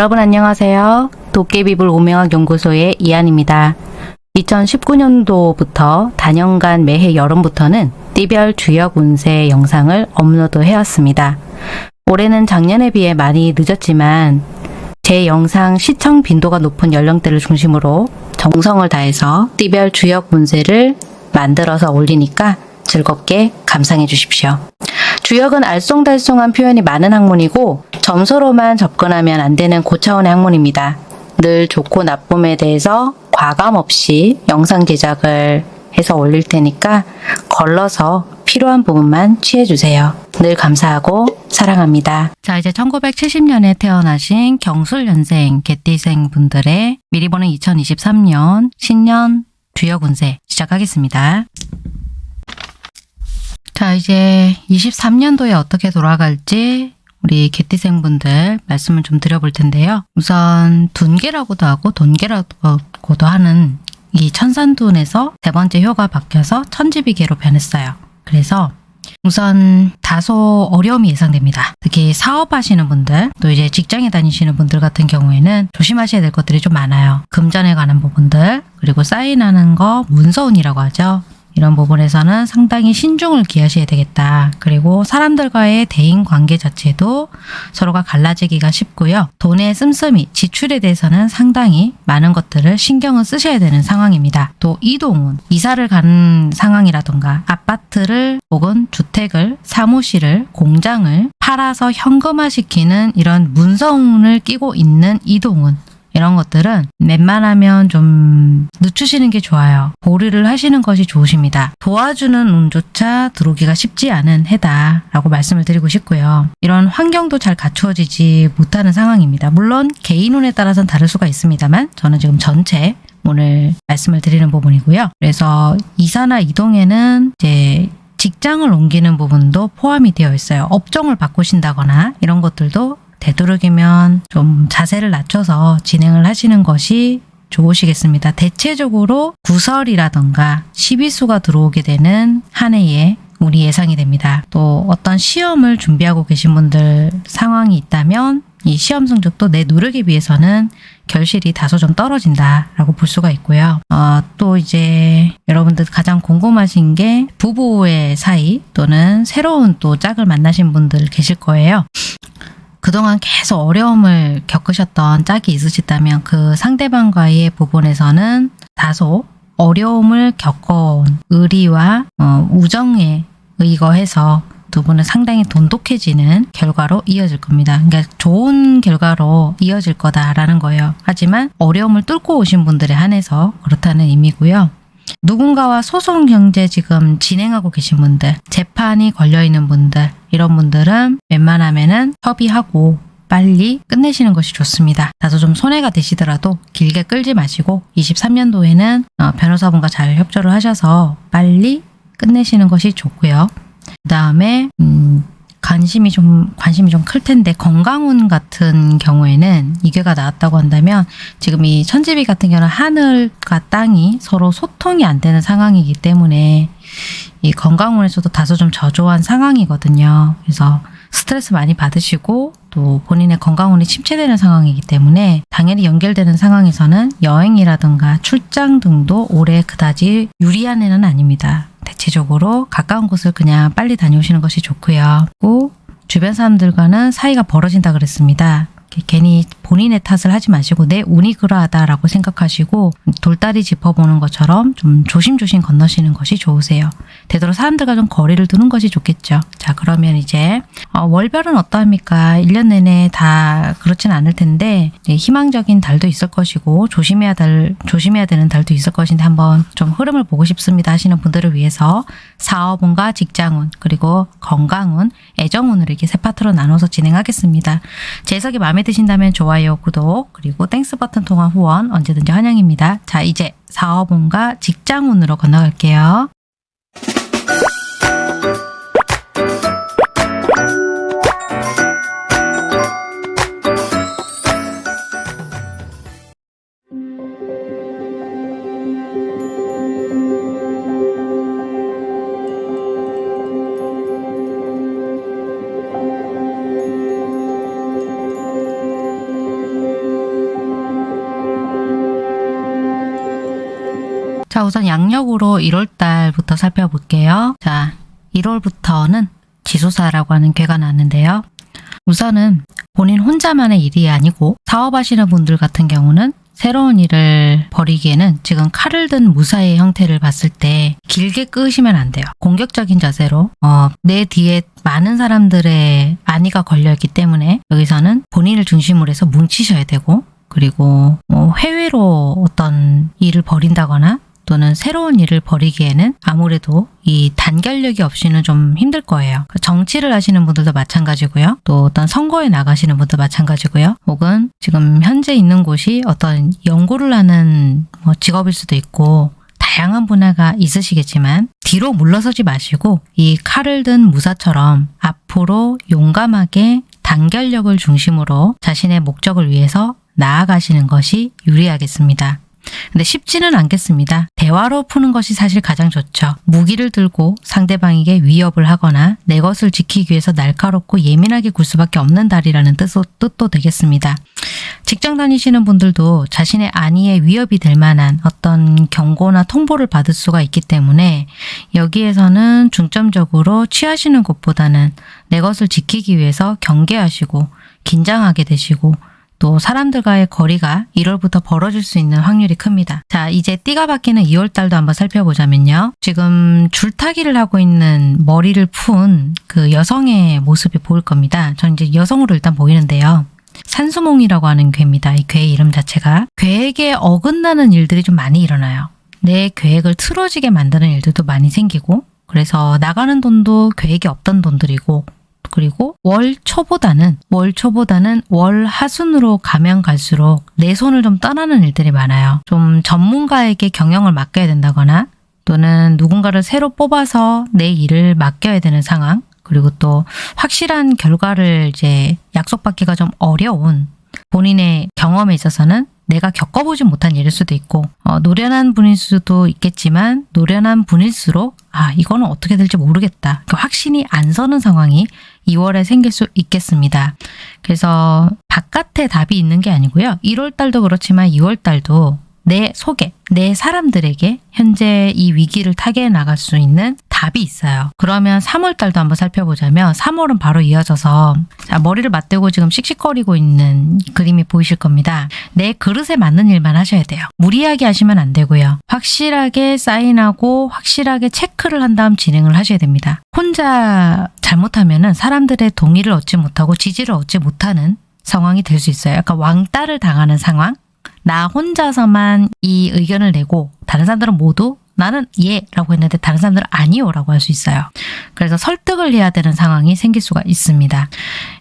여러분 안녕하세요. 도깨비불 오명학 연구소의 이한입니다. 2019년도부터 단연간 매해 여름부터는 띠별 주역 운세 영상을 업로드 해왔습니다. 올해는 작년에 비해 많이 늦었지만 제 영상 시청 빈도가 높은 연령대를 중심으로 정성을 다해서 띠별 주역 운세를 만들어서 올리니까 즐겁게 감상해 주십시오. 주역은 알쏭달쏭한 표현이 많은 학문이고 점수로만 접근하면 안 되는 고차원의 학문입니다. 늘 좋고 나쁨에 대해서 과감 없이 영상 제작을 해서 올릴 테니까 걸러서 필요한 부분만 취해주세요. 늘 감사하고 사랑합니다. 자 이제 1970년에 태어나신 경술연생 개띠생 분들의 미리 보는 2023년 신년 주역 운세 시작하겠습니다. 자 이제 23년도에 어떻게 돌아갈지 우리 개띠생분들 말씀을 좀 드려볼 텐데요. 우선 둔계라고도 하고 돈계라고도 하는 이 천산둔에서 세 번째 효가 바뀌어서 천지비계로 변했어요. 그래서 우선 다소 어려움이 예상됩니다. 특히 사업하시는 분들, 또 이제 직장에 다니시는 분들 같은 경우에는 조심하셔야 될 것들이 좀 많아요. 금전에 관한 부분들, 그리고 사인하는 거 문서운이라고 하죠. 이런 부분에서는 상당히 신중을 기하셔야 되겠다. 그리고 사람들과의 대인 관계 자체도 서로가 갈라지기가 쉽고요. 돈의 씀씀이, 지출에 대해서는 상당히 많은 것들을 신경을 쓰셔야 되는 상황입니다. 또 이동은 이사를 가는 상황이라던가 아파트를 혹은 주택을, 사무실을, 공장을 팔아서 현금화시키는 이런 문서운을 끼고 있는 이동은 이런 것들은 웬만하면 좀 늦추시는 게 좋아요. 보류를 하시는 것이 좋으십니다. 도와주는 운조차 들어오기가 쉽지 않은 해다 라고 말씀을 드리고 싶고요. 이런 환경도 잘 갖추어지지 못하는 상황입니다. 물론 개인 운에 따라서는 다를 수가 있습니다만 저는 지금 전체 오늘 말씀을 드리는 부분이고요. 그래서 이사나 이동에는 이제 직장을 옮기는 부분도 포함이 되어 있어요. 업종을 바꾸신다거나 이런 것들도 되도록이면 좀 자세를 낮춰서 진행을 하시는 것이 좋으시겠습니다. 대체적으로 구설이라던가 시비수가 들어오게 되는 한 해에 우리 예상이 됩니다. 또 어떤 시험을 준비하고 계신 분들 상황이 있다면 이 시험 성적도 내 노력에 비해서는 결실이 다소 좀 떨어진다라고 볼 수가 있고요. 어, 또 이제 여러분들 가장 궁금하신 게 부부의 사이 또는 새로운 또 짝을 만나신 분들 계실 거예요. 그동안 계속 어려움을 겪으셨던 짝이 있으시다면 그 상대방과의 부분에서는 다소 어려움을 겪어온 의리와 어, 우정에 의거해서 두 분은 상당히 돈독해지는 결과로 이어질 겁니다. 그러니까 좋은 결과로 이어질 거다라는 거예요. 하지만 어려움을 뚫고 오신 분들에 한해서 그렇다는 의미고요. 누군가와 소송 경제 지금 진행하고 계신 분들, 재판이 걸려있는 분들, 이런 분들은 웬만하면은 협의하고 빨리 끝내시는 것이 좋습니다. 다소 좀 손해가 되시더라도 길게 끌지 마시고 23년도에는 어, 변호사분과 잘 협조를 하셔서 빨리 끝내시는 것이 좋고요. 그 다음에 음, 관심이 좀 관심이 좀 클 텐데 건강운 같은 경우에는 이괴가 나왔다고 한다면 지금 이 천지비 같은 경우는 하늘과 땅이 서로 소통이 안 되는 상황이기 때문에 이 건강운에서도 다소 좀 저조한 상황이거든요. 그래서 스트레스 많이 받으시고 또 본인의 건강운이 침체되는 상황이기 때문에 당연히 연결되는 상황에서는 여행이라든가 출장 등도 올해 그다지 유리한 해는 아닙니다. 대체적으로 가까운 곳을 그냥 빨리 다녀오시는 것이 좋고요. 또 주변 사람들과는 사이가 벌어진다 그랬습니다. 괜히 본인의 탓을 하지 마시고 내 운이 그러하다라고 생각하시고 돌다리 짚어보는 것처럼 좀 조심조심 건너시는 것이 좋으세요. 되도록 사람들과 좀 거리를 두는 것이 좋겠죠. 자 그러면 이제 어, 월별은 어떠합니까? 1년 내내 다 그렇진 않을 텐데 희망적인 달도 있을 것이고 조심해야 달 조심해야 되는 달도 있을 것인데 한번 좀 흐름을 보고 싶습니다 하시는 분들을 위해서 사업운과 직장운 그리고 건강운, 애정운으로 이렇게 세 파트로 나눠서 진행하겠습니다. 제 해석이 마음에 드신다면 좋아요, 구독, 그리고 Thanks 버튼 통한 후원 언제든지 환영입니다. 자 이제 사업운과 직장운으로 건너갈게요. 자, 우선 양력으로 1월달부터 살펴볼게요. 자, 1월부터는 지소사라고 하는 괴가 나는데요. 우선은 본인 혼자만의 일이 아니고 사업하시는 분들 같은 경우는 새로운 일을 벌이기에는 지금 칼을 든 무사의 형태를 봤을 때 길게 끄시면 안 돼요. 공격적인 자세로 어, 내 뒤에 많은 사람들의 안위가 걸려있기 때문에 여기서는 본인을 중심으로 해서 뭉치셔야 되고 그리고 뭐 해외로 어떤 일을 벌인다거나 또는 새로운 일을 벌이기에는 아무래도 이 단결력이 없이는 좀 힘들 거예요. 정치를 하시는 분들도 마찬가지고요. 또 어떤 선거에 나가시는 분도 마찬가지고요. 혹은 지금 현재 있는 곳이 어떤 연구를 하는 뭐 직업일 수도 있고 다양한 분야가 있으시겠지만 뒤로 물러서지 마시고 이 칼을 든 무사처럼 앞으로 용감하게 단결력을 중심으로 자신의 목적을 위해서 나아가시는 것이 유리하겠습니다. 근데 쉽지는 않겠습니다. 대화로 푸는 것이 사실 가장 좋죠. 무기를 들고 상대방에게 위협을 하거나 내 것을 지키기 위해서 날카롭고 예민하게 굴 수밖에 없는 달이라는 뜻도, 뜻도 되겠습니다. 직장 다니시는 분들도 자신의 안위에 위협이 될 만한 어떤 경고나 통보를 받을 수가 있기 때문에 여기에서는 중점적으로 취하시는 것보다는 내 것을 지키기 위해서 경계하시고 긴장하게 되시고 또 사람들과의 거리가 1월부터 벌어질 수 있는 확률이 큽니다. 자, 이제 띠가 바뀌는 2월달도 한번 살펴보자면요. 지금 줄타기를 하고 있는 머리를 푼 그 여성의 모습이 보일 겁니다. 저는 이제 여성으로 일단 보이는데요. 산수몽이라고 하는 괴입니다. 이 괴의 이름 자체가. 계획에 어긋나는 일들이 좀 많이 일어나요. 내 계획을 틀어지게 만드는 일들도 많이 생기고 그래서 나가는 돈도 계획이 없던 돈들이고 그리고 월 초보다는 월 초보다는 월 하순으로 가면 갈수록 내 손을 좀 떠나는 일들이 많아요. 좀 전문가에게 경영을 맡겨야 된다거나 또는 누군가를 새로 뽑아서 내 일을 맡겨야 되는 상황 그리고 또 확실한 결과를 이제 약속받기가 좀 어려운 본인의 경험에 있어서는 내가 겪어보지 못한 일일 수도 있고 어, 노련한 분일 수도 있겠지만 노련한 분일수록 아 이거는 어떻게 될지 모르겠다 그 확신이 안 서는 상황이 2월에 생길 수 있겠습니다. 그래서 바깥에 답이 있는 게 아니고요. 1월 달도 그렇지만 2월 달도 내 속에, 내 사람들에게 현재 이 위기를 타개해 나갈 수 있는 답이 있어요. 그러면 3월 달도 한번 살펴보자면 3월은 바로 이어져서 자, 머리를 맞대고 지금 씩씩거리고 있는 그림이 보이실 겁니다. 내 그릇에 맞는 일만 하셔야 돼요. 무리하게 하시면 안 되고요. 확실하게 사인하고 확실하게 체크를 한 다음 진행을 하셔야 됩니다. 혼자 잘못하면 사람들의 동의를 얻지 못하고 지지를 얻지 못하는 상황이 될 수 있어요. 약간 왕따를 당하는 상황? 나 혼자서만 이 의견을 내고 다른 사람들은 모두 나는 예 라고 했는데 다른 사람들은 아니요 라고 할 수 있어요. 그래서 설득을 해야 되는 상황이 생길 수가 있습니다.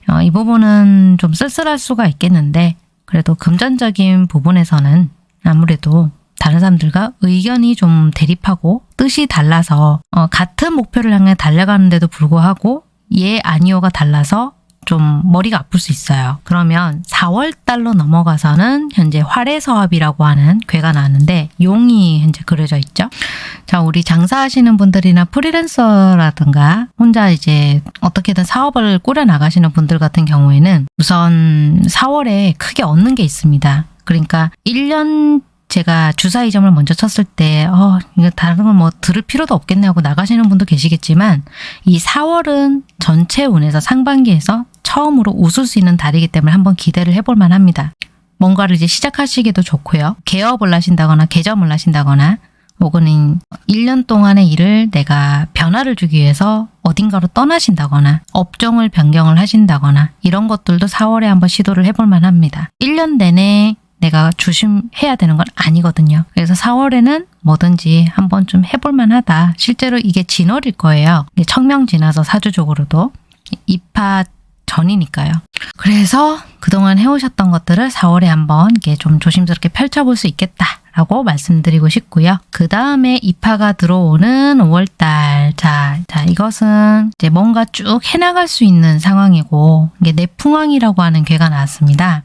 어, 이 부분은 좀 쓸쓸할 수가 있겠는데 그래도 금전적인 부분에서는 아무래도 다른 사람들과 의견이 좀 대립하고 뜻이 달라서 어, 같은 목표를 향해 달려가는데도 불구하고 예 아니오가 달라서 좀 머리가 아플 수 있어요. 그러면 4월 달로 넘어가서는 현재 활해서합이라고 하는 괴가 나왔는데 용이 현재 그려져 있죠. 자, 우리 장사하시는 분들이나 프리랜서라든가 혼자 이제 어떻게든 사업을 꾸려 나가시는 분들 같은 경우에는 우선 4월에 크게 얻는 게 있습니다. 그러니까 1년 제가 주사 이점을 먼저 쳤을 때 어, 이거 다른 건 뭐 들을 필요도 없겠네 하고 나가시는 분도 계시겠지만 이 4월은 전체 운에서 상반기에서 처음으로 웃을 수 있는 달이기 때문에 한번 기대를 해볼 만합니다. 뭔가를 이제 시작하시기도 좋고요. 개업을 하신다거나 개점을 하신다거나 혹은 1년 동안의 일을 내가 변화를 주기 위해서 어딘가로 떠나신다거나 업종을 변경을 하신다거나 이런 것들도 4월에 한번 시도를 해볼 만합니다. 1년 내내 내가 조심해야 되는 건 아니거든요. 그래서 4월에는 뭐든지 한번 좀 해볼 만 하다. 실제로 이게 진월일 거예요. 청명 지나서 사주적으로도 입하 전이니까요. 그래서 그동안 해오셨던 것들을 4월에 한번 이게 좀 조심스럽게 펼쳐볼 수 있겠다. 라고 말씀드리고 싶고요. 그 다음에 입하가 들어오는 5월달. 자, 자, 이것은 이제 뭔가 쭉 해나갈 수 있는 상황이고, 이게 내풍왕이라고 하는 괴가 나왔습니다.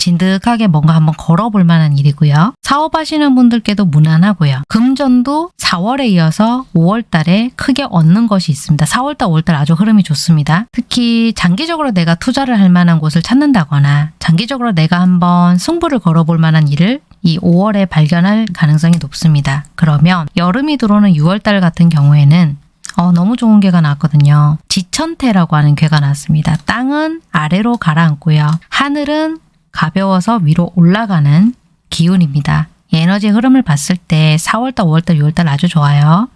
진득하게 뭔가 한번 걸어볼 만한 일이고요. 사업하시는 분들께도 무난하고요. 금전도 4월에 이어서 5월 달에 크게 얻는 것이 있습니다. 4월 달, 5월 달 아주 흐름이 좋습니다. 특히 장기적으로 내가 투자를 할 만한 곳을 찾는다거나 장기적으로 내가 한번 승부를 걸어볼 만한 일을 이 5월에 발견할 가능성이 높습니다. 그러면 여름이 들어오는 6월달 같은 경우에는 어, 너무 좋은 괴가 나왔거든요. 지천태라고 하는 괴가 나왔습니다. 땅은 아래로 가라앉고요. 하늘은 가벼워서 위로 올라가는 기운입니다. 에너지 흐름을 봤을 때 4월달, 5월달, 6월달 아주 좋아요.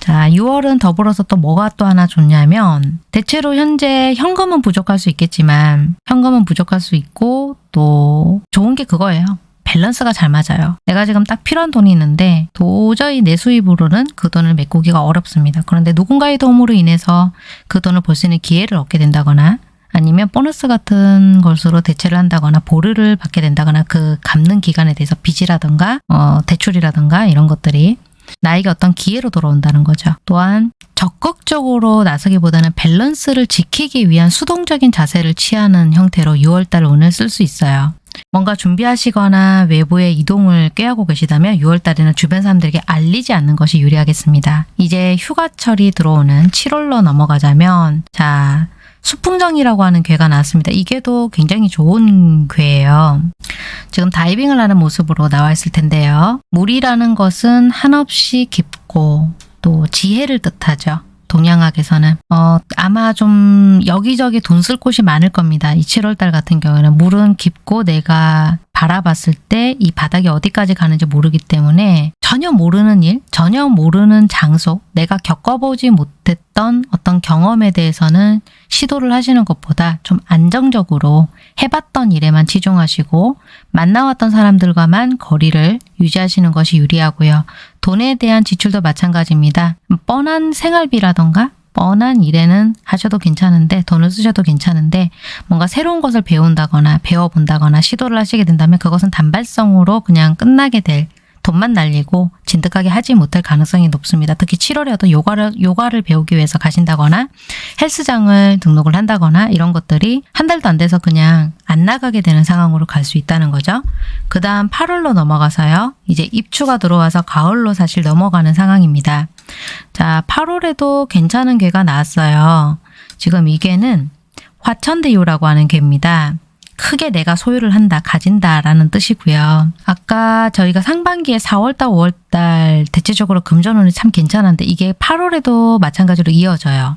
자, 6월은 더불어서 또 뭐가 또 하나 좋냐면 대체로 현재 현금은 부족할 수 있겠지만 현금은 부족할 수 있고 또 좋은 게 그거예요. 밸런스가 잘 맞아요. 내가 지금 딱 필요한 돈이 있는데 도저히 내 수입으로는 그 돈을 메꾸기가 어렵습니다. 그런데 누군가의 도움으로 인해서 그 돈을 벌 수 있는 기회를 얻게 된다거나 아니면 보너스 같은 것으로 대체를 한다거나 보류를 받게 된다거나 그 갚는 기간에 대해서 빚이라든가 어, 대출이라든가 이런 것들이 나에게 어떤 기회로 돌아온다는 거죠. 또한 적극적으로 나서기보다는 밸런스를 지키기 위한 수동적인 자세를 취하는 형태로 6월달 운을 쓸 수 있어요. 뭔가 준비하시거나 외부에 이동을 꾀하고 계시다면 6월달에는 주변 사람들에게 알리지 않는 것이 유리하겠습니다. 이제 휴가철이 들어오는 7월로 넘어가자면 자 수풍정이라고 하는 괴가 나왔습니다. 이 괴도 굉장히 좋은 괴예요. 지금 다이빙을 하는 모습으로 나와 있을 텐데요. 물이라는 것은 한없이 깊고 또 지혜를 뜻하죠. 동양학에서는 어, 아마 좀 여기저기 돈 쓸 곳이 많을 겁니다. 이 7월달 같은 경우에는 물은 깊고 내가 바라봤을 때 이 바닥이 어디까지 가는지 모르기 때문에 전혀 모르는 일, 전혀 모르는 장소, 내가 겪어보지 못했던 어떤 경험에 대해서는 시도를 하시는 것보다 좀 안정적으로 해봤던 일에만 치중하시고 만나왔던 사람들과만 거리를 유지하시는 것이 유리하고요. 돈에 대한 지출도 마찬가지입니다. 뻔한 생활비라던가 뻔한 일에는 하셔도 괜찮은데 돈을 쓰셔도 괜찮은데 뭔가 새로운 것을 배운다거나 배워본다거나 시도를 하시게 된다면 그것은 단발성으로 그냥 끝나게 될 돈만 날리고 진득하게 하지 못할 가능성이 높습니다. 특히 7월에도 요가를, 요가를 배우기 위해서 가신다거나 헬스장을 등록을 한다거나 이런 것들이 한 달도 안 돼서 그냥 안 나가게 되는 상황으로 갈 수 있다는 거죠. 그 다음 8월로 넘어가서요. 이제 입추가 들어와서 가을로 사실 넘어가는 상황입니다. 자, 8월에도 괜찮은 괴가 나왔어요. 지금 이 괴는 화천대유라고 하는 괴입니다. 크게 내가 소유를 한다, 가진다 라는 뜻이고요. 아까 저희가 상반기에 4월달, 5월달 대체적으로 금전운이 참 괜찮은데 이게 8월에도 마찬가지로 이어져요.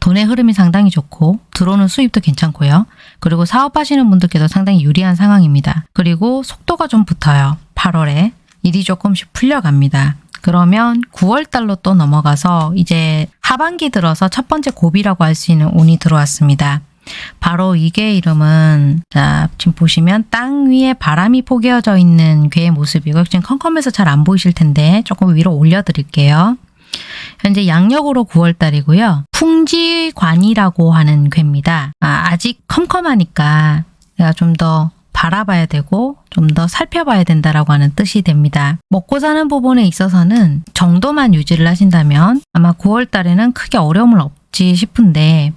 돈의 흐름이 상당히 좋고 들어오는 수입도 괜찮고요. 그리고 사업하시는 분들께도 상당히 유리한 상황입니다. 그리고 속도가 좀 붙어요. 8월에 일이 조금씩 풀려갑니다. 그러면 9월달로 또 넘어가서 이제 하반기 들어서 첫 번째 고비라고 할 수 있는 운이 들어왔습니다. 바로 이게 이름은 자 지금 보시면 땅 위에 바람이 포개어져 있는 괴의 모습이고 지금 컴컴해서 잘 안 보이실 텐데 조금 위로 올려드릴게요. 현재 양력으로 9월달이고요. 풍지관이라고 하는 괴입니다. 아, 아직 컴컴하니까 내가 좀 더 바라봐야 되고 좀 더 살펴봐야 된다라고 하는 뜻이 됩니다. 먹고 사는 부분에 있어서는 정도만 유지를 하신다면 아마 9월 달에는 크게 어려움을 없지 싶은데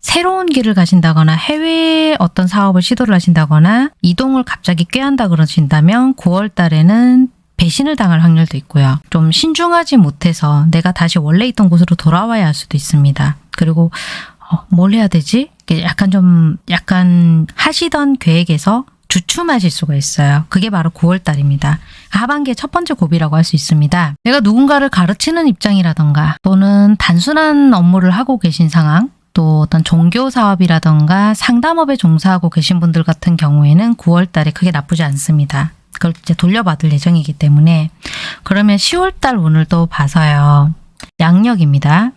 새로운 길을 가신다거나 해외 어떤 사업을 시도를 하신다거나 이동을 갑자기 꾀한다 그러신다면 9월 달에는 배신을 당할 확률도 있고요. 좀 신중하지 못해서 내가 다시 원래 있던 곳으로 돌아와야 할 수도 있습니다. 그리고 어, 뭘 해야 되지? 약간 좀 약간 하시던 계획에서 주춤하실 수가 있어요. 그게 바로 9월 달입니다. 하반기의 첫 번째 고비라고 할 수 있습니다. 내가 누군가를 가르치는 입장이라던가 또는 단순한 업무를 하고 계신 상황 또 어떤 종교 사업이라던가 상담업에 종사하고 계신 분들 같은 경우에는 9월 달에 크게 나쁘지 않습니다. 그걸 이제 돌려받을 예정이기 때문에 그러면 10월 달 운을 또 봐서요. 양력입니다.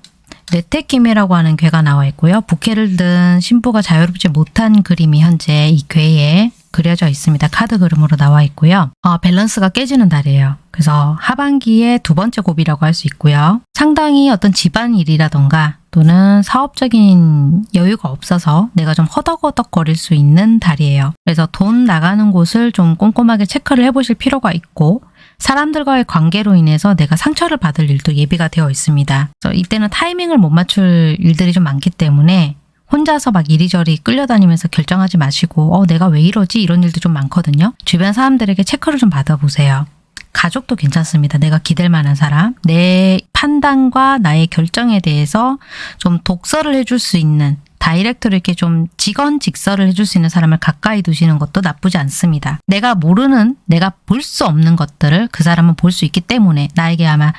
뇌태기매라고 하는 괴가 나와 있고요. 부캐를 든 신부가 자유롭지 못한 그림이 현재 이 괴에 그려져 있습니다. 카드 그림으로 나와 있고요. 어, 밸런스가 깨지는 달이에요. 그래서 하반기에 두 번째 고비라고 할 수 있고요. 상당히 어떤 집안일이라던가 또는 사업적인 여유가 없어서 내가 좀 허덕허덕 거릴 수 있는 달이에요. 그래서 돈 나가는 곳을 좀 꼼꼼하게 체크를 해보실 필요가 있고 사람들과의 관계로 인해서 내가 상처를 받을 일도 예비가 되어 있습니다. 이때는 타이밍을 못 맞출 일들이 좀 많기 때문에 혼자서 막 이리저리 끌려다니면서 결정하지 마시고 어 내가 왜 이러지 이런 일도 좀 많거든요. 주변 사람들에게 체크를 좀 받아보세요. 가족도 괜찮습니다. 내가 기댈 만한 사람, 내 판단과 나의 결정에 대해서 좀 독서를 해줄 수 있는 다이렉트로 이렇게 좀 직언 직설을 해줄 수 있는 사람을 가까이 두시는 것도 나쁘지 않습니다. 내가 모르는, 내가 볼 수 없는 것들을 그 사람은 볼 수 있기 때문에 나에게 아마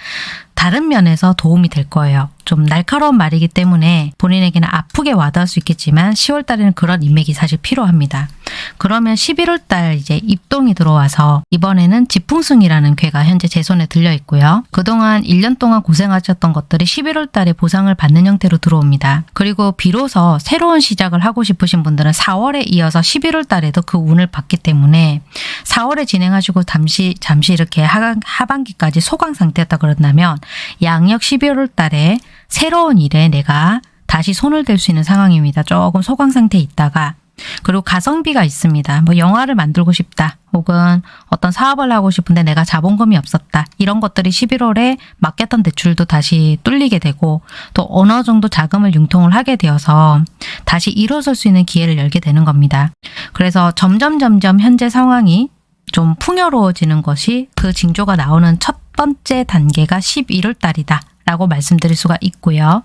다른 면에서 도움이 될 거예요. 좀 날카로운 말이기 때문에 본인에게는 아프게 와닿을 수 있겠지만 10월 달에는 그런 인맥이 사실 필요합니다. 그러면 11월 달 이제 입동이 들어와서 이번에는 지풍승이라는 괴가 현재 제 손에 들려 있고요. 그동안 1년 동안 고생하셨던 것들이 11월 달에 보상을 받는 형태로 들어옵니다. 그리고 비로소 새로운 시작을 하고 싶으신 분들은 4월에 이어서 11월 달에도 그 운을 받기 때문에 4월에 진행하시고 잠시 잠시 이렇게 하, 하반기까지 소강 상태였다 그런다면 양력 12월 달에 새로운 일에 내가 다시 손을 댈 수 있는 상황입니다. 조금 소강 상태에 있다가 그리고 가성비가 있습니다. 뭐 영화를 만들고 싶다. 혹은 어떤 사업을 하고 싶은데 내가 자본금이 없었다. 이런 것들이 11월에 맡겼던 대출도 다시 뚫리게 되고 또 어느 정도 자금을 융통을 하게 되어서 다시 일어설 수 있는 기회를 열게 되는 겁니다. 그래서 점점 점점 현재 상황이 좀 풍요로워지는 것이 그 징조가 나오는 첫 번째 단계가 11월 달이다. 라고 말씀드릴 수가 있고요.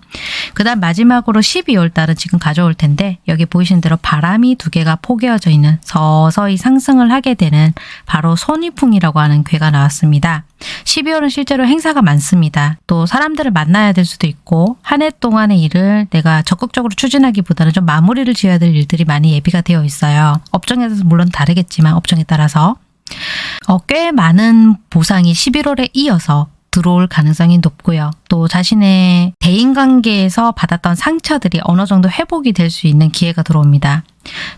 그 다음 마지막으로 12월 달은 지금 가져올 텐데 여기 보이신 대로 바람이 두 개가 포개어져 있는 서서히 상승을 하게 되는 바로 손위풍이라고 하는 괴가 나왔습니다. 12월은 실제로 행사가 많습니다. 또 사람들을 만나야 될 수도 있고 한 해 동안의 일을 내가 적극적으로 추진하기보다는 좀 마무리를 지어야 될 일들이 많이 예비가 되어 있어요. 업종에 서 물론 다르겠지만 업종에 따라서 어, 꽤 많은 보상이 11월에 이어서 들어올 가능성이 높고요. 또 자신의 대인관계에서 받았던 상처들이 어느 정도 회복이 될 수 있는 기회가 들어옵니다.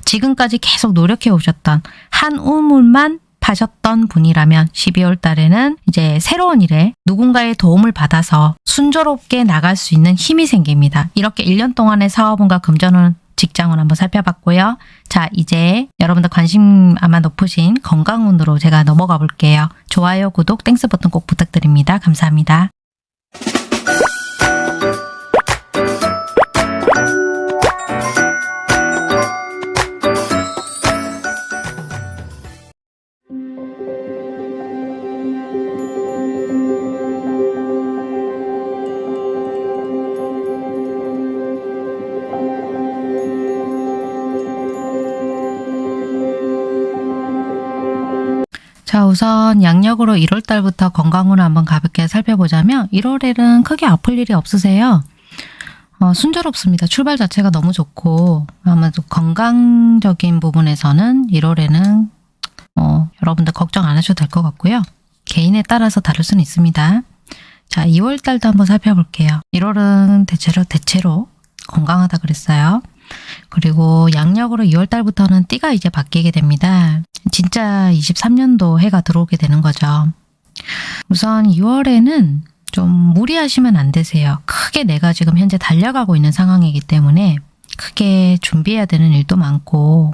지금까지 계속 노력해 오셨던 한 우물만 파셨던 분이라면 12월 달에는 이제 새로운 일에 누군가의 도움을 받아서 순조롭게 나갈 수 있는 힘이 생깁니다. 이렇게 1년 동안의 사업운과 금전운 직장운 한번 살펴봤고요. 자, 이제 여러분들 관심 아마 높으신 건강운으로 제가 넘어가 볼게요. 좋아요, 구독, Thanks 버튼 꼭 부탁드립니다. 감사합니다. 우선 양력으로 1월 달부터 건강으로 한번 가볍게 살펴보자면 1월에는 크게 아플 일이 없으세요. 어, 순조롭습니다. 출발 자체가 너무 좋고 아마도 건강적인 부분에서는 1월에는 어, 여러분들 걱정 안 하셔도 될 것 같고요. 개인에 따라서 다를 수는 있습니다. 자, 2월 달도 한번 살펴볼게요. 1월은 대체로 대체로 건강하다 그랬어요. 그리고 양력으로 2월 달부터는 띠가 이제 바뀌게 됩니다. 진짜 23년도 해가 들어오게 되는 거죠. 우선 2월에는 좀 무리하시면 안 되세요. 크게 내가 지금 현재 달려가고 있는 상황이기 때문에 크게 준비해야 되는 일도 많고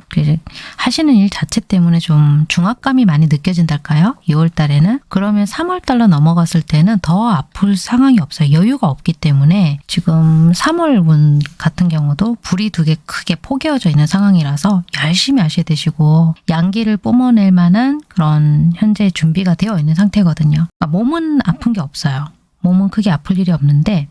하시는 일 자체 때문에 좀 중압감이 많이 느껴진달까요? 2월 달에는 그러면 3월 달로 넘어갔을 때는 더 아플 상황이 없어요. 여유가 없기 때문에 지금 3월 운 같은 경우도 불이 두 개 크게 포개어져 있는 상황이라서 열심히 하셔야 되시고 양기를 뿜어낼 만한 그런 현재 준비가 되어 있는 상태거든요. 아, 몸은 아픈 게 없어요. 몸은 크게 아플 일이 없는데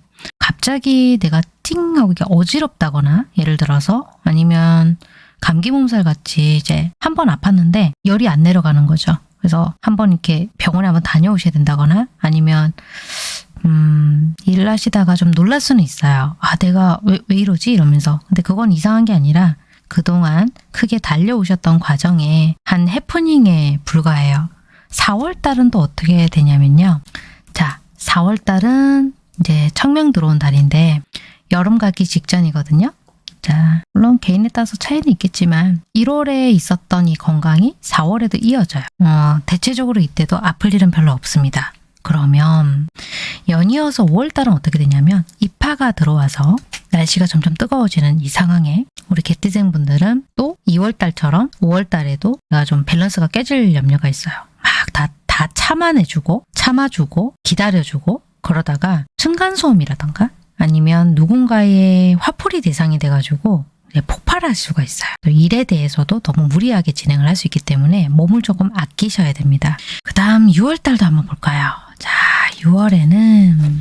갑자기 내가 띵 하고 이게 어지럽다거나 예를 들어서 아니면 감기 몸살 같이 이제 한 번 아팠는데 열이 안 내려가는 거죠. 그래서 한 번 이렇게 병원에 한번 다녀오셔야 된다거나 아니면 음, 일을 하시다가 좀 놀랄 수는 있어요. 아, 내가 왜, 왜 이러지? 이러면서. 근데 그건 이상한 게 아니라 그동안 크게 달려오셨던 과정에 한 해프닝에 불과해요. 4월 달은 또 어떻게 되냐면요. 자, 4월 달은 이제 청명 들어온 달인데 여름 가기 직전이거든요. 자, 물론 개인에 따라서 차이는 있겠지만 1월에 있었던 이 건강이 4월에도 이어져요. 어, 대체적으로 이때도 아플 일은 별로 없습니다. 그러면 연이어서 5월달은 어떻게 되냐면 입하가 들어와서 날씨가 점점 뜨거워지는 이 상황에 우리 개띠생 분들은 또 2월달처럼 5월달에도 내가 좀 밸런스가 깨질 염려가 있어요. 막 다 다 참아내주고 참아주고 기다려주고 그러다가 층간소음이라던가 아니면 누군가의 화풀이 대상이 돼가지고 폭발할 수가 있어요. 또 일에 대해서도 너무 무리하게 진행을 할 수 있기 때문에 몸을 조금 아끼셔야 됩니다. 그 다음 6월달도 한번 볼까요? 자, 6월에는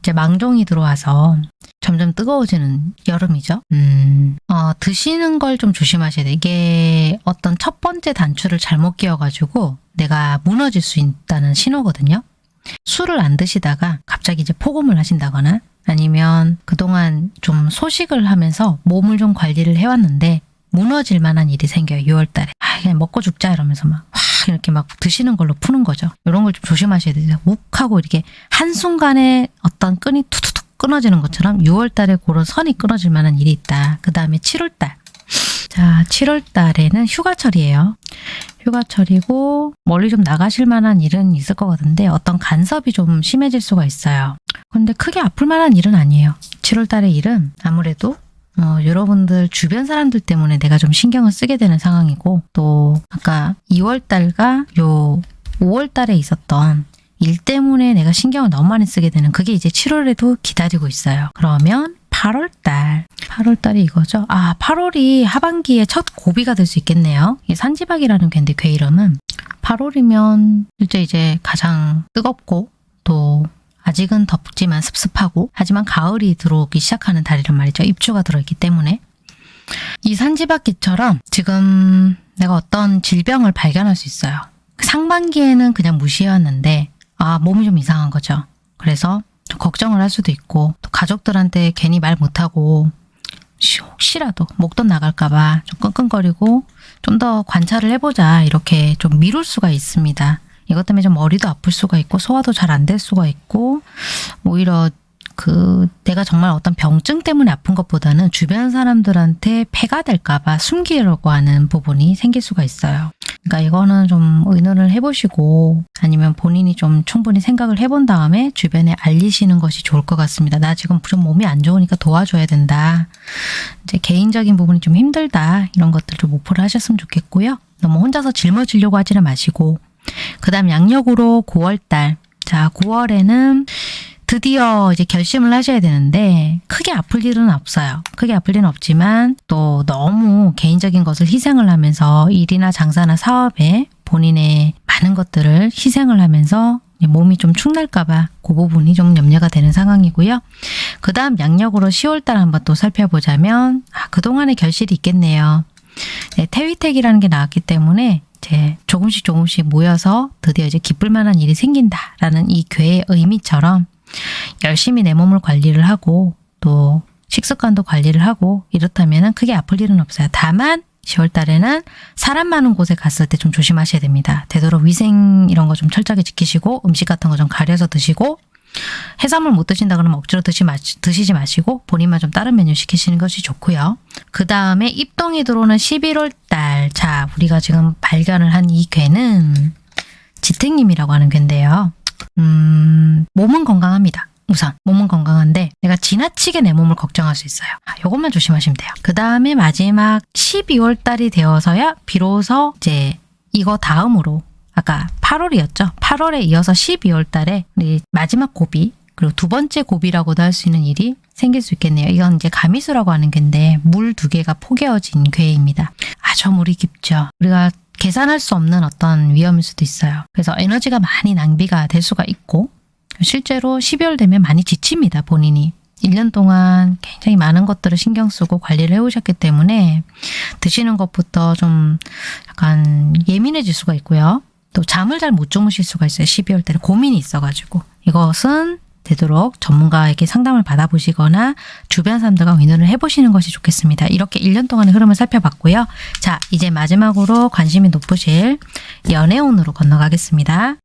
이제 망종이 들어와서 점점 뜨거워지는 여름이죠. 음, 어, 드시는 걸 좀 조심하셔야 돼요. 이게 어떤 첫 번째 단추를 잘못 끼워가지고 내가 무너질 수 있다는 신호거든요. 술을 안 드시다가 갑자기 이제 폭음을 하신다거나 아니면 그동안 좀 소식을 하면서 몸을 좀 관리를 해왔는데 무너질 만한 일이 생겨요. 6월 달에. 아, 그냥 먹고 죽자 이러면서 막, 와, 이렇게 막 드시는 걸로 푸는 거죠. 이런 걸 좀 조심하셔야 돼요. 욱 하고 이렇게 한순간에 어떤 끈이 툭툭툭 끊어지는 것처럼 6월 달에 그런 선이 끊어질 만한 일이 있다. 그 다음에 7월 달. 자, 7월 달에는 휴가철이에요. 휴가철이고 멀리 좀 나가실 만한 일은 있을 것 같은데 어떤 간섭이 좀 심해질 수가 있어요. 근데 크게 아플 만한 일은 아니에요. 7월 달의 일은 아무래도 어, 여러분들 주변 사람들 때문에 내가 좀 신경을 쓰게 되는 상황이고 또 아까 2월 달과 요 5월 달에 있었던 일 때문에 내가 신경을 너무 많이 쓰게 되는 그게 이제 7월에도 기다리고 있어요. 그러면 8월 달. 8월 달이 이거죠. 아, 8월이 하반기에 첫 고비가 될 수 있겠네요. 이 산지박이라는 괴인데 괴 이름은 8월이면 실제 이제 가장 뜨겁고 또 아직은 덥지만 습습하고 하지만 가을이 들어오기 시작하는 달이란 말이죠. 입추가 들어있기 때문에 이 산지박기처럼 지금 내가 어떤 질병을 발견할 수 있어요. 상반기에는 그냥 무시해왔는데 아 몸이 좀 이상한 거죠. 그래서 좀 걱정을 할 수도 있고 또 가족들한테 괜히 말 못하고 혹시- 혹시라도 목돈 나갈까 봐 좀 끙끙거리고 좀 더 관찰을 해보자 이렇게 좀 미룰 수가 있습니다. 이것 때문에 좀 머리도 아플 수가 있고 소화도 잘 안 될 수가 있고 오히려 그 내가 정말 어떤 병증 때문에 아픈 것보다는 주변 사람들한테 폐가 될까 봐 숨기려고 하는 부분이 생길 수가 있어요. 그러니까 이거는 좀 의논을 해보시고 아니면 본인이 좀 충분히 생각을 해본 다음에 주변에 알리시는 것이 좋을 것 같습니다. 나 지금 좀 몸이 안 좋으니까 도와줘야 된다. 이제 개인적인 부분이 좀 힘들다. 이런 것들 좀 목표를 하셨으면 좋겠고요. 너무 혼자서 짊어지려고 하지는 마시고 그 다음 양력으로 9월달. 자, 9월에는 드디어 이제 결심을 하셔야 되는데 크게 아플 일은 없어요. 크게 아플 일은 없지만 또 너무 개인적인 것을 희생을 하면서 일이나 장사나 사업에 본인의 많은 것들을 희생을 하면서 몸이 좀 축날까봐 그 부분이 좀 염려가 되는 상황이고요. 그 다음 양력으로 10월달 한번 또 살펴보자면 아, 그동안의 결실이 있겠네요. 네, 태위택이라는 게 나왔기 때문에 이제 조금씩 조금씩 모여서 드디어 이제 기쁠 만한 일이 생긴다라는 이 괴의 의미처럼 열심히 내 몸을 관리를 하고 또 식습관도 관리를 하고 이렇다면 크게 아플 일은 없어요. 다만 10월 달에는 사람 많은 곳에 갔을 때 좀 조심하셔야 됩니다. 되도록 위생 이런 거 좀 철저하게 지키시고 음식 같은 거 좀 가려서 드시고 해산물 못 드신다 그러면 억지로 드시 마, 드시지 마시고 본인만 좀 다른 메뉴 시키시는 것이 좋고요. 그 다음에 입동이 들어오는 11월 달. 자, 우리가 지금 발견을 한 이 괴는 지택님이라고 하는 괴인데요. 음, 몸은 건강합니다. 우선 몸은 건강한데 내가 지나치게 내 몸을 걱정할 수 있어요. 아, 요것만 조심하시면 돼요. 그 다음에 마지막 12월 달이 되어서야 비로소 이제 이거 다음으로 아까 8월이었죠. 8월에 이어서 12월 달에 마지막 고비 그리고 두 번째 고비라고도 할 수 있는 일이 생길 수 있겠네요. 이건 이제 가미수라고 하는 괴인데 물 두 개가 포개어진 괴입니다. 아주 물이 깊죠. 우리가 계산할 수 없는 어떤 위험일 수도 있어요. 그래서 에너지가 많이 낭비가 될 수가 있고 실제로 12월 되면 많이 지칩니다. 본인이. 1년 동안 굉장히 많은 것들을 신경 쓰고 관리를 해오셨기 때문에 드시는 것부터 좀 약간 예민해질 수가 있고요. 또 잠을 잘 못 주무실 수가 있어요. 12월 달에 고민이 있어가지고. 이것은 되도록 전문가에게 상담을 받아보시거나 주변 사람들과 의논을 해보시는 것이 좋겠습니다. 이렇게 1년 동안의 흐름을 살펴봤고요. 자, 이제 마지막으로 관심이 높으실 연애운으로 건너가겠습니다.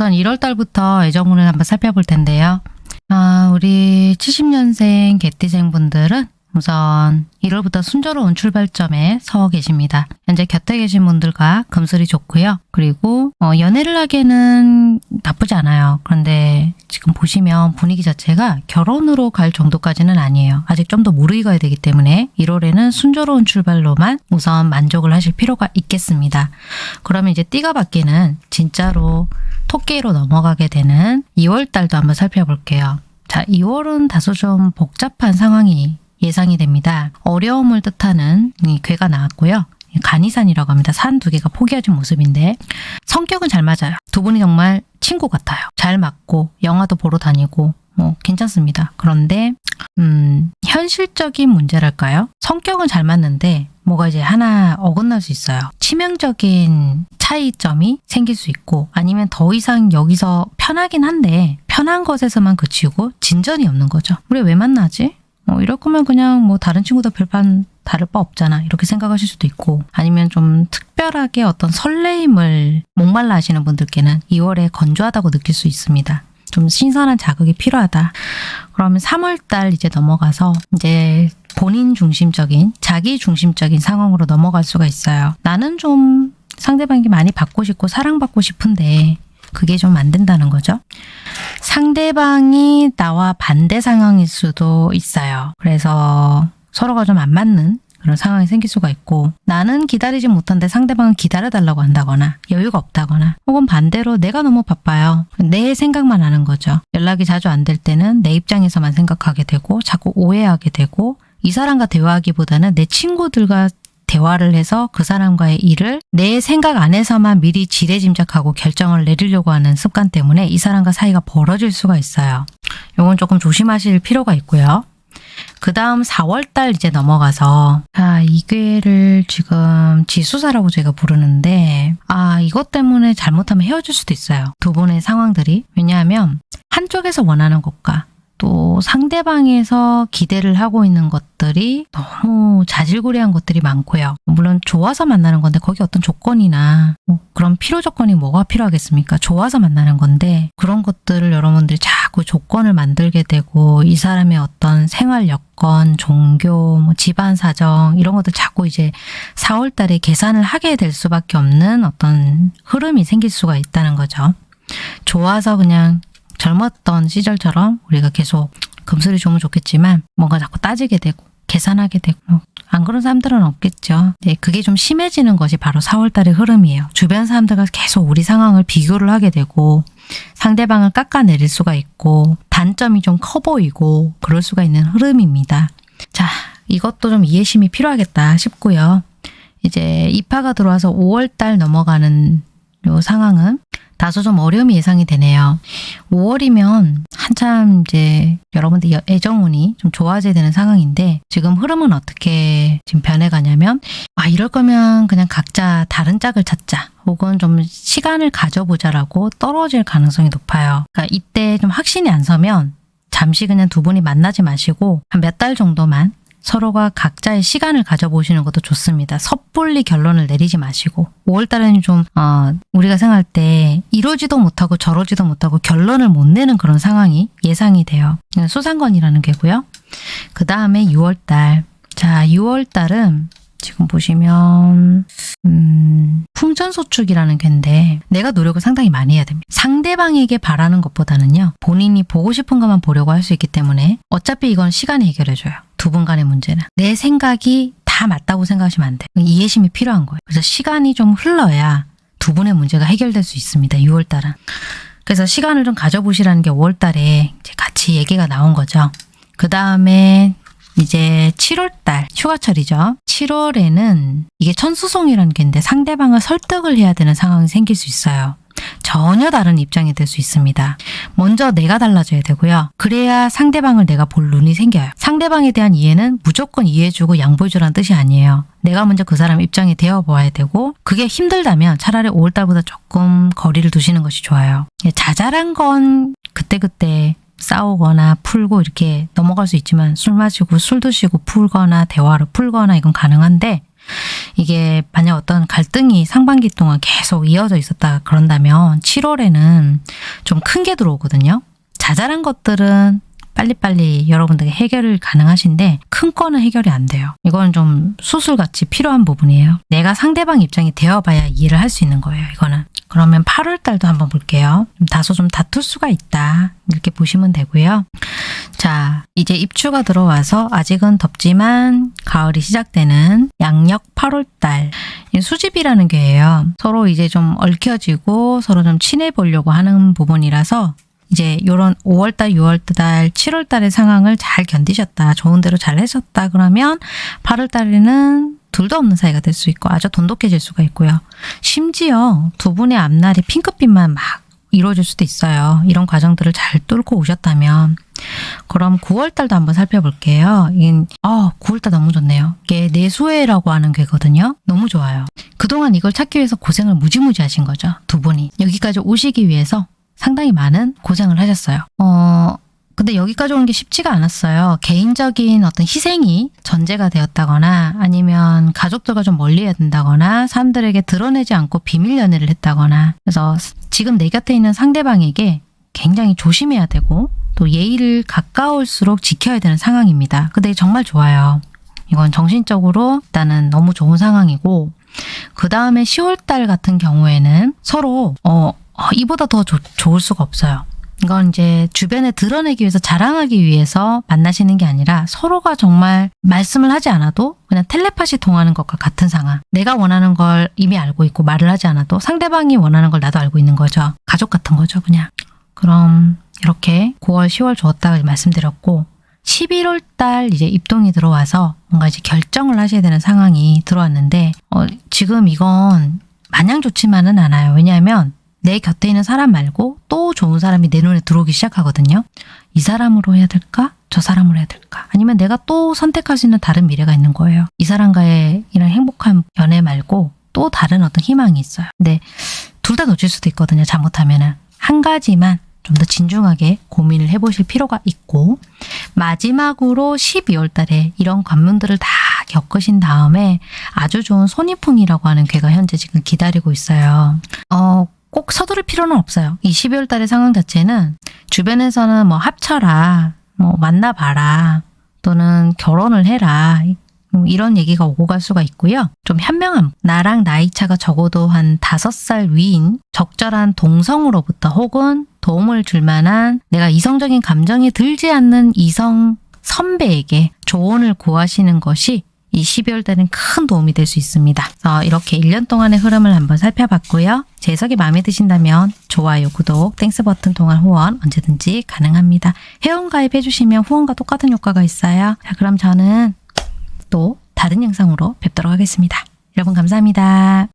우선 1월 달부터 애정운을 한번 살펴볼 텐데요. 아, 우리 70년생 개띠생 분들은 우선 1월부터 순조로운 출발점에 서 계십니다. 현재 곁에 계신 분들과 금슬이 좋고요. 그리고 어, 연애를 하기에는 나쁘지 않아요. 그런데 지금 보시면 분위기 자체가 결혼으로 갈 정도까지는 아니에요. 아직 좀 더 무르익어야 되기 때문에 1월에는 순조로운 출발로만 우선 만족을 하실 필요가 있겠습니다. 그러면 이제 띠가 바뀌는 진짜로 토끼로 넘어가게 되는 2월 달도 한번 살펴볼게요. 자, 2월은 다소 좀 복잡한 상황이 예상이 됩니다. 어려움을 뜻하는 이 괴가 나왔고요. 간이산이라고 합니다. 산 두 개가 포개어진 모습인데 성격은 잘 맞아요. 두 분이 정말 친구 같아요. 잘 맞고 영화도 보러 다니고 뭐 괜찮습니다. 그런데 음, 현실적인 문제랄까요? 성격은 잘 맞는데 뭐가 이제 하나 어긋날 수 있어요. 치명적인 차이점이 생길 수 있고 아니면 더 이상 여기서 편하긴 한데 편한 것에서만 그치고 진전이 없는 거죠. 우리 왜 만나지? 어, 이럴 거면 그냥 뭐 다른 친구도 별반 다를 바 없잖아 이렇게 생각하실 수도 있고 아니면 좀 특별하게 어떤 설레임을 목말라 하시는 분들께는 2월에 건조하다고 느낄 수 있습니다. 좀 신선한 자극이 필요하다. 그러면 3월달 이제 넘어가서 이제 본인 중심적인 자기 중심적인 상황으로 넘어갈 수가 있어요. 나는 좀 상대방이 많이 받고 싶고 사랑받고 싶은데 그게 좀 안 된다는 거죠. 상대방이 나와 반대 상황일 수도 있어요. 그래서 서로가 좀 안 맞는 그런 상황이 생길 수가 있고 나는 기다리지 못한데 상대방은 기다려달라고 한다거나 여유가 없다거나 혹은 반대로 내가 너무 바빠요. 내 생각만 하는 거죠. 연락이 자주 안 될 때는 내 입장에서만 생각하게 되고 자꾸 오해하게 되고 이 사람과 대화하기보다는 내 친구들과 대화를 해서 그 사람과의 일을 내 생각 안에서만 미리 지레짐작하고 결정을 내리려고 하는 습관 때문에 이 사람과 사이가 벌어질 수가 있어요. 이건 조금 조심하실 필요가 있고요. 그 다음 4월달 이제 넘어가서 아 이괴를 지금 지수사라고 제가 부르는데 아 이것 때문에 잘못하면 헤어질 수도 있어요. 두 분의 상황들이 왜냐하면 한쪽에서 원하는 것과 또 상대방에서 기대를 하고 있는 것들이 너무 자질구레한 것들이 많고요. 물론 좋아서 만나는 건데 거기 어떤 조건이나 뭐 그런 필요 조건이 뭐가 필요하겠습니까? 좋아서 만나는 건데 그런 것들을 여러분들이 자꾸 조건을 만들게 되고 이 사람의 어떤 생활 여건, 종교, 뭐 집안 사정 이런 것들 자꾸 이제 4월 달에 계산을 하게 될 수밖에 없는 어떤 흐름이 생길 수가 있다는 거죠. 좋아서 그냥 젊었던 시절처럼 우리가 계속 금슬이 좋으면 좋겠지만 뭔가 자꾸 따지게 되고 계산하게 되고 뭐안 그런 사람들은 없겠죠. 네, 그게 좀 심해지는 것이 바로 4월달의 흐름이에요. 주변 사람들과 계속 우리 상황을 비교를 하게 되고 상대방을 깎아내릴 수가 있고 단점이 좀 커 보이고 그럴 수가 있는 흐름입니다. 자, 이것도 좀 이해심이 필요하겠다 싶고요. 이제 입하가 들어와서 5월달 넘어가는 요 상황은 다소 좀 어려움이 예상이 되네요. 5월이면 한참 이제 여러분들 애정운이 좀 좋아져야 되는 상황인데 지금 흐름은 어떻게 지금 변해가냐면 아 이럴 거면 그냥 각자 다른 짝을 찾자 혹은 좀 시간을 가져보자라고 떨어질 가능성이 높아요. 그러니까 이때 좀 확신이 안 서면 잠시 그냥 두 분이 만나지 마시고 한 몇 달 정도만 서로가 각자의 시간을 가져보시는 것도 좋습니다. 섣불리 결론을 내리지 마시고 5월달에는 좀 어, 우리가 생각할 때 이러지도 못하고 저러지도 못하고 결론을 못 내는 그런 상황이 예상이 돼요. 수상건이라는 게고요. 그 다음에 6월달 자 6월달은 지금 보시면 음, 풍전소축이라는 겐데 내가 노력을 상당히 많이 해야 됩니다. 상대방에게 바라는 것보다는요. 본인이 보고 싶은 것만 보려고 할 수 있기 때문에 어차피 이건 시간이 해결해줘요. 두 분 간의 문제는. 내 생각이 다 맞다고 생각하시면 안 돼요. 이해심이 필요한 거예요. 그래서 시간이 좀 흘러야 두 분의 문제가 해결될 수 있습니다. 6월달은. 그래서 시간을 좀 가져보시라는 게 5월달에 같이 얘기가 나온 거죠. 그 다음에 이제 7월달 휴가철이죠. 7월에는 이게 천수송이라는 게인데 상대방을 설득을 해야 되는 상황이 생길 수 있어요. 전혀 다른 입장이 될 수 있습니다. 먼저 내가 달라져야 되고요. 그래야 상대방을 내가 볼 눈이 생겨요. 상대방에 대한 이해는 무조건 이해해주고 양보해주라는 뜻이 아니에요. 내가 먼저 그 사람 입장이 되어 보아야 되고 그게 힘들다면 차라리 5월달보다 조금 거리를 두시는 것이 좋아요. 자잘한 건 그때그때 싸우거나 풀고 이렇게 넘어갈 수 있지만 술 마시고 술 드시고 풀거나 대화로 풀거나 이건 가능한데 이게 만약 어떤 갈등이 상반기 동안 계속 이어져 있었다 그런다면 7월에는 좀 큰 게 들어오거든요. 자잘한 것들은 빨리빨리 여러분들에게 해결을 가능하신데 큰 거는 해결이 안 돼요. 이건 좀 수술같이 필요한 부분이에요. 내가 상대방 입장이 되어봐야 이해를 할 수 있는 거예요. 이거는. 그러면 8월 달도 한번 볼게요. 좀 다소 좀 다툴 수가 있다. 이렇게 보시면 되고요. 자, 이제 입추가 들어와서 아직은 덥지만 가을이 시작되는 양력 8월 달. 이 수집이라는 게예요. 서로 이제 좀 얽혀지고 서로 좀 친해 보려고 하는 부분이라서 이제 요런 5월달, 6월달, 7월달의 상황을 잘 견디셨다. 좋은 대로 잘 하셨다. 그러면 8월달에는 둘도 없는 사이가 될 수 있고 아주 돈독해질 수가 있고요. 심지어 두 분의 앞날이 핑크빛만 막 이루어질 수도 있어요. 이런 과정들을 잘 뚫고 오셨다면 그럼 9월달도 한번 살펴볼게요. 이 어, 9월달 너무 좋네요. 이게 내수해라고 하는 괴거든요. 너무 좋아요. 그동안 이걸 찾기 위해서 고생을 무지무지 하신 거죠. 두 분이. 여기까지 오시기 위해서 상당히 많은 고생을 하셨어요. 어, 근데 여기까지 오는 게 쉽지가 않았어요. 개인적인 어떤 희생이 전제가 되었다거나 아니면 가족들과 좀 멀리해야 된다거나 사람들에게 드러내지 않고 비밀 연애를 했다거나 그래서 지금 내 곁에 있는 상대방에게 굉장히 조심해야 되고 또 예의를 가까울수록 지켜야 되는 상황입니다. 근데 정말 좋아요. 이건 정신적으로 일단은 너무 좋은 상황이고 그 다음에 10월달 같은 경우에는 서로 어, 어, 이보다 더 좋- 좋을 수가 없어요. 이건 이제 주변에 드러내기 위해서 자랑하기 위해서 만나시는 게 아니라 서로가 정말 말씀을 하지 않아도 그냥 텔레파시 통하는 것과 같은 상황. 내가 원하는 걸 이미 알고 있고 말을 하지 않아도 상대방이 원하는 걸 나도 알고 있는 거죠. 가족 같은 거죠, 그냥. 그럼 이렇게 9월, 10월 좋았다고 말씀드렸고 11월 달 이제 입동이 들어와서 뭔가 이제 결정을 하셔야 되는 상황이 들어왔는데 어, 지금 이건 마냥 좋지만은 않아요. 왜냐하면 내 곁에 있는 사람 말고 또 좋은 사람이 내 눈에 들어오기 시작하거든요. 이 사람으로 해야 될까? 저 사람으로 해야 될까? 아니면 내가 또 선택할 수 있는 다른 미래가 있는 거예요. 이 사람과의 이런 행복한 연애 말고 또 다른 어떤 희망이 있어요. 근데 둘 다 놓칠 수도 있거든요. 잘못하면 은. 한 가지만 좀 더 진중하게 고민을 해보실 필요가 있고 마지막으로 12월 달에 이런 관문들을 다 겪으신 다음에 아주 좋은 손이풍이라고 하는 괴가 현재 지금 기다리고 있어요. 어, 꼭 서두를 필요는 없어요. 이 12월 달의 상황 자체는 주변에서는 뭐 합쳐라, 뭐 만나봐라, 또는 결혼을 해라. 음, 이런 얘기가 오고 갈 수가 있고요. 좀 현명함. 나랑 나이 차가 적어도 한 다섯 살 위인 적절한 동성으로부터 혹은 도움을 줄 만한 내가 이성적인 감정이 들지 않는 이성 선배에게 조언을 구하시는 것이 이 12월 달은 큰 도움이 될 수 있습니다. 그래서 이렇게 1년 동안의 흐름을 한번 살펴봤고요. 제 해석이 마음에 드신다면 좋아요, 구독, Thanks 버튼 통한 후원 언제든지 가능합니다. 회원 가입해 주시면 후원과 똑같은 효과가 있어요. 자, 그럼 저는 또 다른 영상으로 뵙도록 하겠습니다. 여러분 감사합니다.